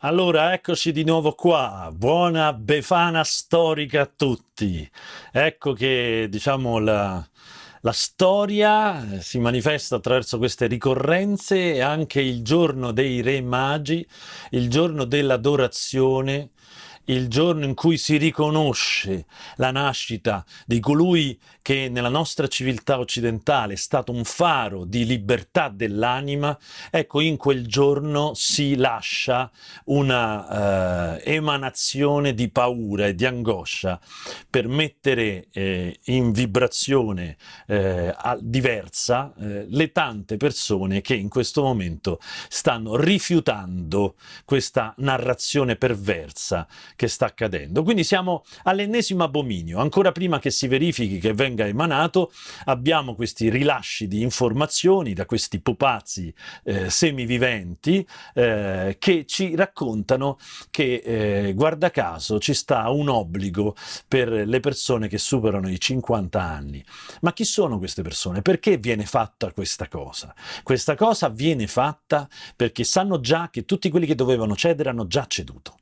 Allora, eccoci di nuovo qua. Buona Befana storica a tutti. Ecco che, diciamo, la, la storia si manifesta attraverso queste ricorrenze e anche il giorno dei Re Magi, il giorno dell'adorazione, il giorno in cui si riconosce la nascita di colui che nella nostra civiltà occidentale è stato un faro di libertà dell'anima, ecco in quel giorno si lascia una eh, emanazione di paura e di angoscia per mettere eh, in vibrazione eh, diversa eh, le tante persone che in questo momento stanno rifiutando questa narrazione perversa che sta accadendo. Quindi siamo all'ennesimo abominio, ancora prima che si verifichi che venga emanato, abbiamo questi rilasci di informazioni da questi pupazzi eh, semiviventi eh, che ci raccontano che, eh, guarda caso, ci sta un obbligo per le persone che superano i 50 anni. Ma chi sono queste persone? Perché viene fatta questa cosa? Questa cosa viene fatta perché sanno già che tutti quelli che dovevano cedere hanno già ceduto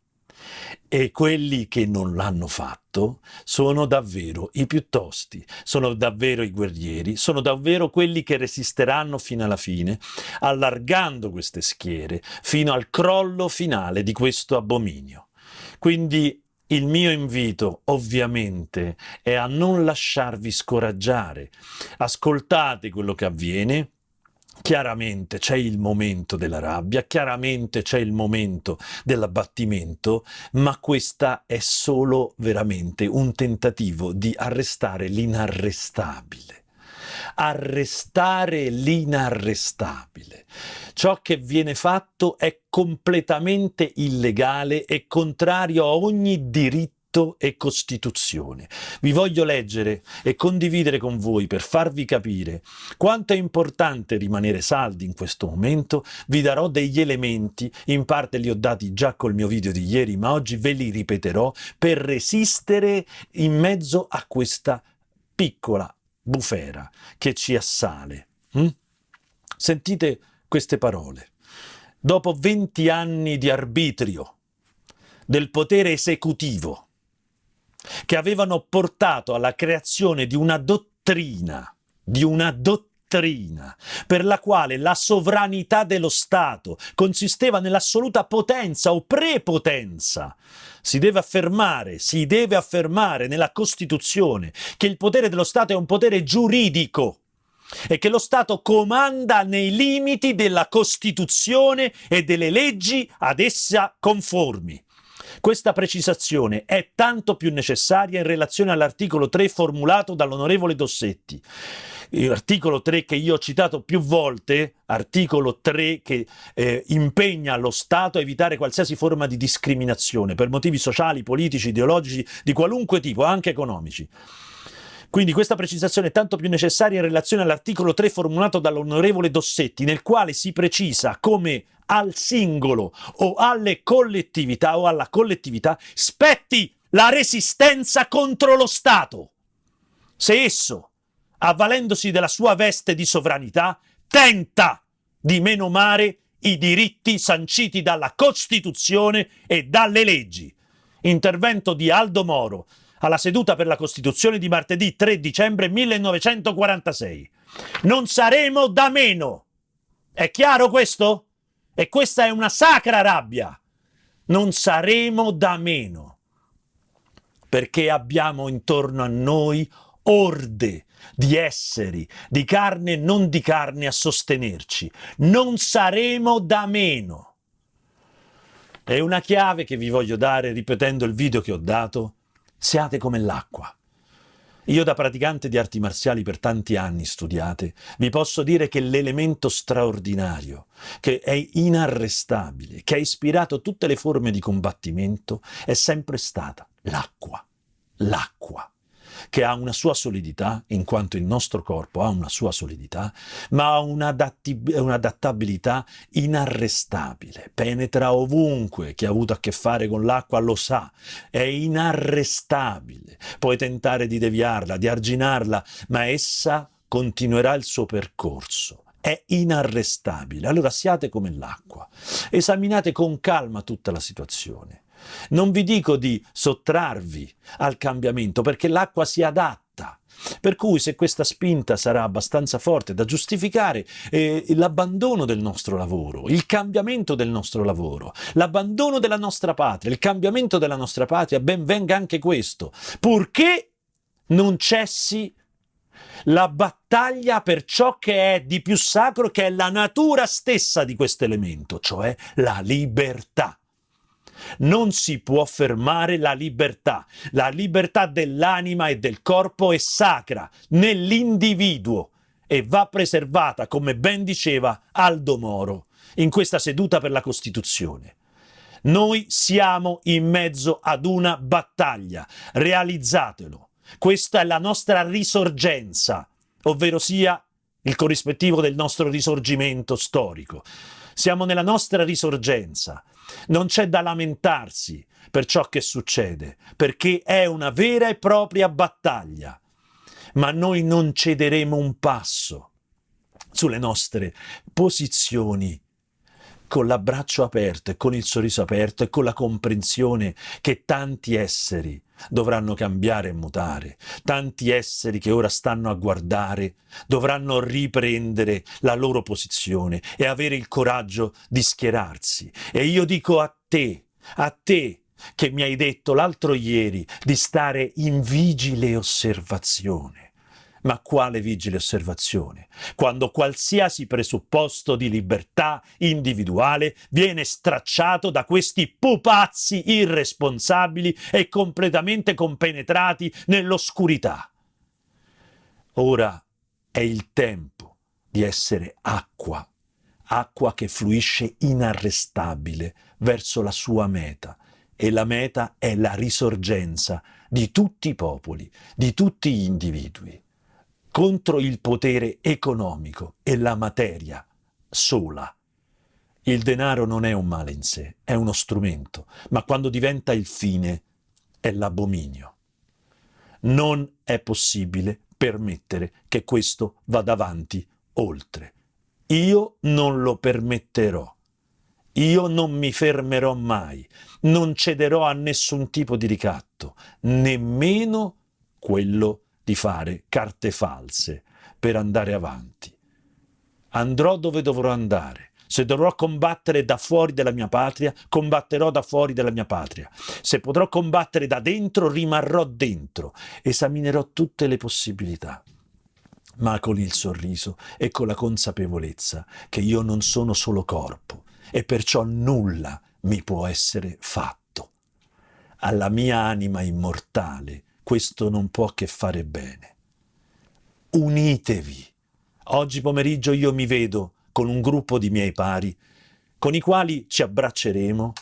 e quelli che non l'hanno fatto sono davvero i più tosti, sono davvero i guerrieri, sono davvero quelli che resisteranno fino alla fine, allargando queste schiere fino al crollo finale di questo abominio. Quindi il mio invito ovviamente è a non lasciarvi scoraggiare, ascoltate quello che avviene, Chiaramente c'è il momento della rabbia, chiaramente c'è il momento dell'abbattimento, ma questa è solo veramente un tentativo di arrestare l'inarrestabile. Arrestare l'inarrestabile. Ciò che viene fatto è completamente illegale e contrario a ogni diritto diritto e Costituzione. Vi voglio leggere e condividere con voi per farvi capire quanto è importante rimanere saldi in questo momento. Vi darò degli elementi, in parte li ho dati già col mio video di ieri, ma oggi ve li ripeterò per resistere in mezzo a questa piccola bufera che ci assale. Hm? Sentite queste parole. Dopo 20 anni di arbitrio del potere esecutivo, che avevano portato alla creazione di una dottrina, di una dottrina per la quale la sovranità dello Stato consisteva nell'assoluta potenza o prepotenza. Si deve affermare, si deve affermare nella Costituzione che il potere dello Stato è un potere giuridico e che lo Stato comanda nei limiti della Costituzione e delle leggi ad essa conformi. Questa precisazione è tanto più necessaria in relazione all'articolo 3 formulato dall'onorevole Dossetti. L'articolo 3 che io ho citato più volte, articolo 3 che eh, impegna lo Stato a evitare qualsiasi forma di discriminazione per motivi sociali, politici, ideologici, di qualunque tipo, anche economici. Quindi questa precisazione è tanto più necessaria in relazione all'articolo 3 formulato dall'onorevole Dossetti, nel quale si precisa come al singolo o alle collettività o alla collettività spetti la resistenza contro lo Stato. Se esso, avvalendosi della sua veste di sovranità, tenta di menomare i diritti sanciti dalla Costituzione e dalle leggi. Intervento di Aldo Moro alla seduta per la Costituzione di martedì 3 dicembre 1946. Non saremo da meno. È chiaro questo? E questa è una sacra rabbia. Non saremo da meno, perché abbiamo intorno a noi orde di esseri, di carne e non di carne a sostenerci. Non saremo da meno. È una chiave che vi voglio dare ripetendo il video che ho dato. Siate come l'acqua. Io da praticante di arti marziali per tanti anni studiate, vi posso dire che l'elemento straordinario, che è inarrestabile, che ha ispirato tutte le forme di combattimento, è sempre stata l'acqua. L'acqua che ha una sua solidità, in quanto il nostro corpo ha una sua solidità, ma ha un'adattabilità inarrestabile, penetra ovunque, chi ha avuto a che fare con l'acqua lo sa, è inarrestabile, puoi tentare di deviarla, di arginarla, ma essa continuerà il suo percorso è inarrestabile. Allora siate come l'acqua, esaminate con calma tutta la situazione. Non vi dico di sottrarvi al cambiamento perché l'acqua si adatta. Per cui se questa spinta sarà abbastanza forte da giustificare eh, l'abbandono del nostro lavoro, il cambiamento del nostro lavoro, l'abbandono della nostra patria, il cambiamento della nostra patria, ben venga anche questo, purché non cessi la battaglia per ciò che è di più sacro, che è la natura stessa di questo elemento, cioè la libertà. Non si può fermare la libertà. La libertà dell'anima e del corpo è sacra nell'individuo e va preservata, come ben diceva Aldo Moro in questa seduta per la Costituzione. Noi siamo in mezzo ad una battaglia, realizzatelo. Questa è la nostra risorgenza, ovvero sia il corrispettivo del nostro risorgimento storico. Siamo nella nostra risorgenza. Non c'è da lamentarsi per ciò che succede, perché è una vera e propria battaglia. Ma noi non cederemo un passo sulle nostre posizioni con l'abbraccio aperto e con il sorriso aperto e con la comprensione che tanti esseri dovranno cambiare e mutare, tanti esseri che ora stanno a guardare dovranno riprendere la loro posizione e avere il coraggio di schierarsi. E io dico a te, a te, che mi hai detto l'altro ieri di stare in vigile osservazione ma quale vigile osservazione? Quando qualsiasi presupposto di libertà individuale viene stracciato da questi pupazzi irresponsabili e completamente compenetrati nell'oscurità. Ora è il tempo di essere acqua, acqua che fluisce inarrestabile verso la sua meta, e la meta è la risorgenza di tutti i popoli, di tutti gli individui contro il potere economico e la materia sola. Il denaro non è un male in sé, è uno strumento, ma quando diventa il fine è l'abominio. Non è possibile permettere che questo vada avanti oltre. Io non lo permetterò. Io non mi fermerò mai, non cederò a nessun tipo di ricatto, nemmeno quello di fare carte false per andare avanti. Andrò dove dovrò andare. Se dovrò combattere da fuori della mia patria, combatterò da fuori della mia patria. Se potrò combattere da dentro, rimarrò dentro. Esaminerò tutte le possibilità ma con il sorriso e con la consapevolezza che io non sono solo corpo e perciò nulla mi può essere fatto. Alla mia anima immortale questo non può che fare bene. Unitevi. Oggi pomeriggio io mi vedo con un gruppo di miei pari, con i quali ci abbracceremo,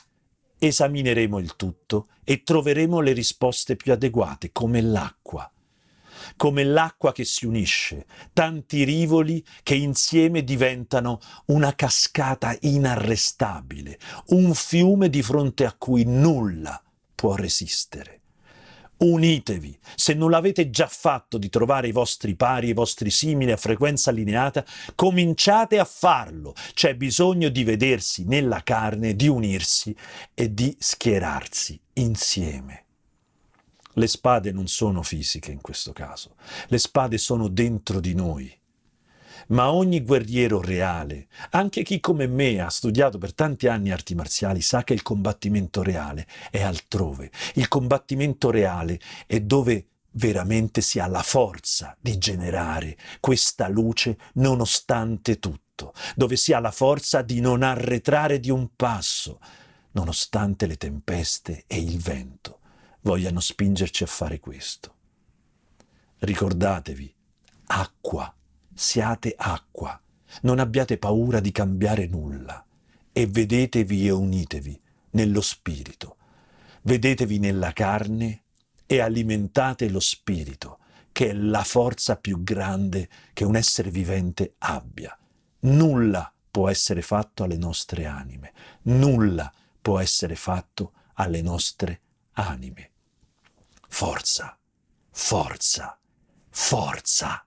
esamineremo il tutto e troveremo le risposte più adeguate, come l'acqua. Come l'acqua che si unisce, tanti rivoli che insieme diventano una cascata inarrestabile, un fiume di fronte a cui nulla può resistere unitevi. Se non l'avete già fatto di trovare i vostri pari, i vostri simili a frequenza allineata, cominciate a farlo. C'è bisogno di vedersi nella carne, di unirsi e di schierarsi insieme. Le spade non sono fisiche in questo caso, le spade sono dentro di noi ma ogni guerriero reale, anche chi come me ha studiato per tanti anni arti marziali, sa che il combattimento reale è altrove. Il combattimento reale è dove veramente si ha la forza di generare questa luce nonostante tutto, dove si ha la forza di non arretrare di un passo, nonostante le tempeste e il vento vogliano spingerci a fare questo. Ricordatevi, acqua siate acqua, non abbiate paura di cambiare nulla e vedetevi e unitevi nello spirito, vedetevi nella carne e alimentate lo spirito, che è la forza più grande che un essere vivente abbia. Nulla può essere fatto alle nostre anime, nulla può essere fatto alle nostre anime. Forza, forza, forza!